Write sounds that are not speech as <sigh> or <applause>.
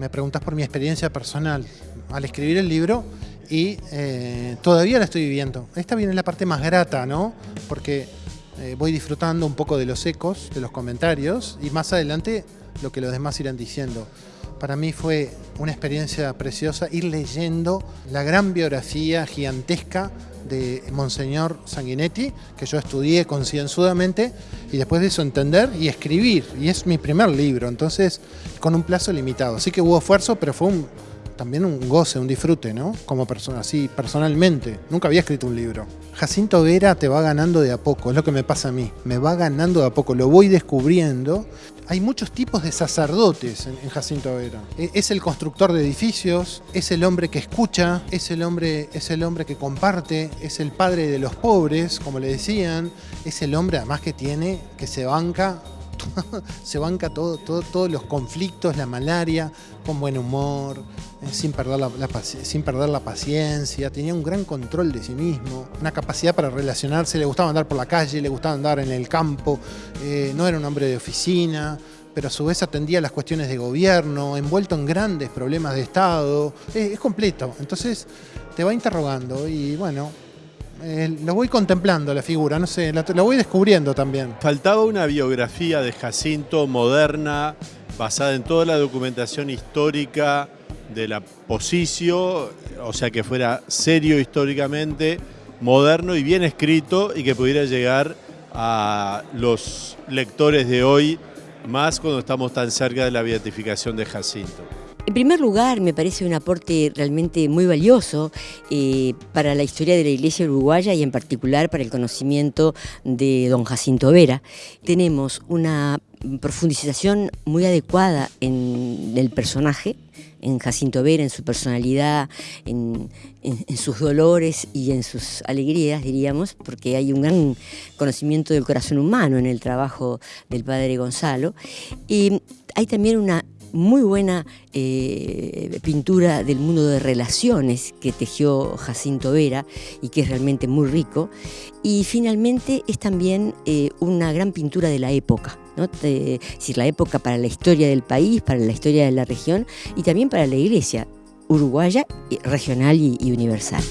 me preguntas por mi experiencia personal al escribir el libro y eh, todavía la estoy viviendo. Esta viene la parte más grata, ¿no? Porque eh, voy disfrutando un poco de los ecos, de los comentarios y más adelante lo que los demás irán diciendo. Para mí fue una experiencia preciosa ir leyendo la gran biografía gigantesca de Monseñor Sanguinetti, que yo estudié concienzudamente, y después de eso entender y escribir. Y es mi primer libro, entonces con un plazo limitado. Así que hubo esfuerzo, pero fue un, también un goce, un disfrute, ¿no? Como persona, así, personalmente. Nunca había escrito un libro. Jacinto Vera te va ganando de a poco, es lo que me pasa a mí. Me va ganando de a poco, lo voy descubriendo. Hay muchos tipos de sacerdotes en, Jacinto Vera. E, es el constructor de edificios, es el hombre que escucha, es el hombre, es el hombre que comparte, es el padre de los pobres, como le decían, es el hombre además que tiene, que se banca <laughs> se banca todo, todos los conflictos, la malaria, con buen humor, eh, sin, perder la, sin perder la paciencia, tenía un gran control de sí mismo, una capacidad para relacionarse, le gustaba andar por la calle, le gustaba andar en el campo, eh, no era un hombre de oficina, pero a su vez atendía las cuestiones de gobierno, envuelto en grandes problemas de Estado, es completo, entonces te va interrogando y bueno, eh, lo voy contemplando la figura, no sé, lo voy descubriendo también. Faltaba una biografía de Jacinto moderna, basada en toda la documentación histórica de la posición, o sea que fuera serio históricamente, moderno y bien escrito y que pudiera llegar a los lectores de hoy, más cuando estamos tan cerca de la beatificación de Jacinto. En primer lugar, me parece un aporte realmente muy valioso eh, para la historia de la Iglesia uruguaya y en particular para el conocimiento de don Jacinto Vera. Tenemos una profundización muy adecuada en el personaje, en Jacinto Vera, en su personalidad, en, sus dolores y en sus alegrías, diríamos, porque hay un gran conocimiento del corazón humano en el trabajo del padre Gonzalo. Y hay también una muy buena eh, pintura del mundo de relaciones que tejió Jacinto Vera y que es realmente muy rico. Y finalmente es también eh, una gran pintura de la época, ¿no? es decir, la época para la historia del país, para la historia de la región y también para la iglesia uruguaya, regional y universal.